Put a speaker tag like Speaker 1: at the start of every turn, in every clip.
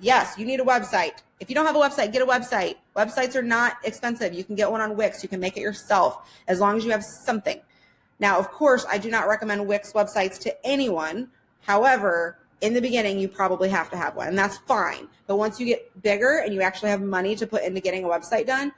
Speaker 1: Yes, you need a website. If you don't have a website, get a website. Websites are not expensive. You can get one on Wix. You can make it yourself as long as you have something. Now, of course, I do not recommend Wix websites to anyone. However, in the beginning, you probably have to have one, and that's fine. But once you get bigger and you actually have money to put into getting a website done,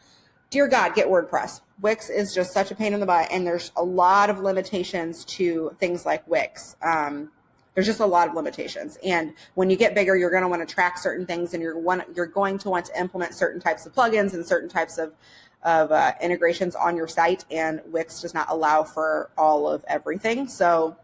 Speaker 1: dear God, get WordPress. Wix is just such a pain in the butt, and there's a lot of limitations to things like Wix. Um, there's just a lot of limitations, and when you get bigger, you're going to want to track certain things, and you're one, you're going to want to implement certain types of plugins and certain types of of uh, integrations on your site, and Wix does not allow for all of everything. So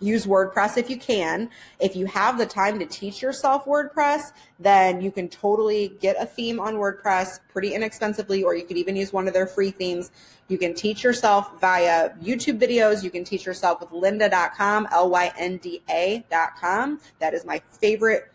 Speaker 1: use WordPress if you can. If you have the time to teach yourself WordPress, then you can totally get a theme on WordPress pretty inexpensively, or you could even use one of their free themes. You can teach yourself via YouTube videos. You can teach yourself with lynda.com, L-Y-N-D-A.com. That is my favorite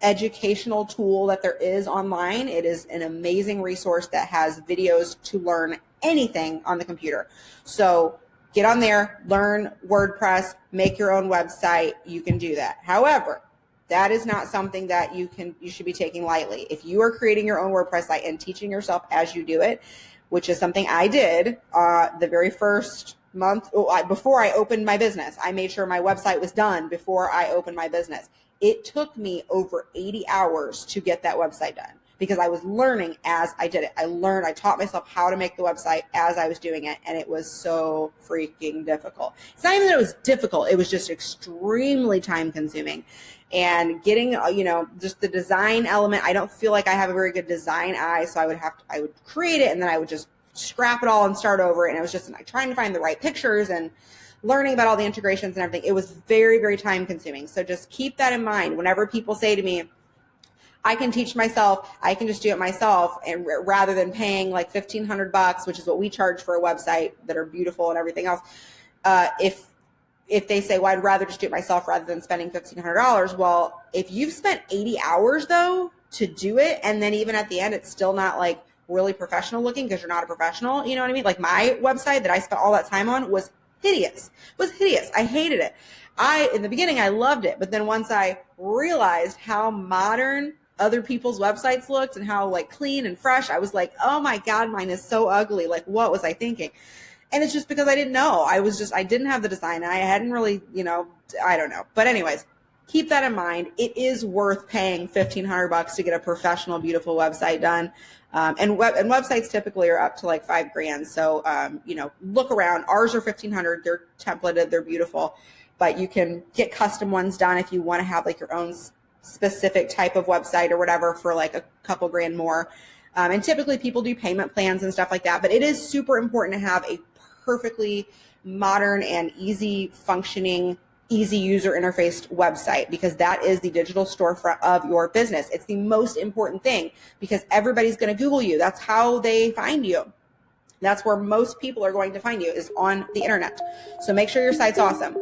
Speaker 1: educational tool that there is online. It is an amazing resource that has videos to learn anything on the computer. So get on there, learn WordPress, make your own website. You can do that. However, that is not something that you can you should be taking lightly. If you are creating your own WordPress site and teaching yourself as you do it, which is something I did uh, the very first month oh, before I opened my business, I made sure my website was done before I opened my business. It took me over 80 hours to get that website done because I was learning as I did it. I learned, I taught myself how to make the website as I was doing it, and it was so freaking difficult. It's not even that it was difficult, it was just extremely time consuming. And getting, uh, you know, just the design element, I don't feel like I have a very good design eye, so I would have to, I would create it and then I would just scrap it all and start over. And it was just like trying to find the right pictures and learning about all the integrations and everything. It was very, very time consuming. So just keep that in mind whenever people say to me, I can teach myself, I can just do it myself and rather than paying like 1500 bucks, which is what we charge for a website that are beautiful and everything else. Uh, if if they say, well, I'd rather just do it myself rather than spending $1,500. Well, if you've spent 80 hours though to do it, and then even at the end, it's still not like really professional looking because you're not a professional, you know what I mean? Like my website that I spent all that time on was hideous, It was hideous. I hated it. I, in the beginning, I loved it. But then once I realized how modern other people's websites looked and how like clean and fresh, I was like, oh my God, mine is so ugly. Like, what was I thinking? And it's just because I didn't know. I was just, I didn't have the design. I hadn't really, you know, I don't know. But anyways, keep that in mind. It is worth paying 1500 bucks to get a professional, beautiful website done. Um, and web and websites typically are up to like five grand. So, um, you know, look around. Ours are 1500. They're templated. They're beautiful, but you can get custom ones done if you want to have like your own specific type of website or whatever for like a couple grand more. Um, and typically people do payment plans and stuff like that, but it is super important to have a perfectly modern and easy functioning easy user interfaced website because that is the digital storefront of your business. It's the most important thing because everybody's going to Google you. That's how they find you. That's where most people are going to find you is on the internet. So make sure your site's awesome.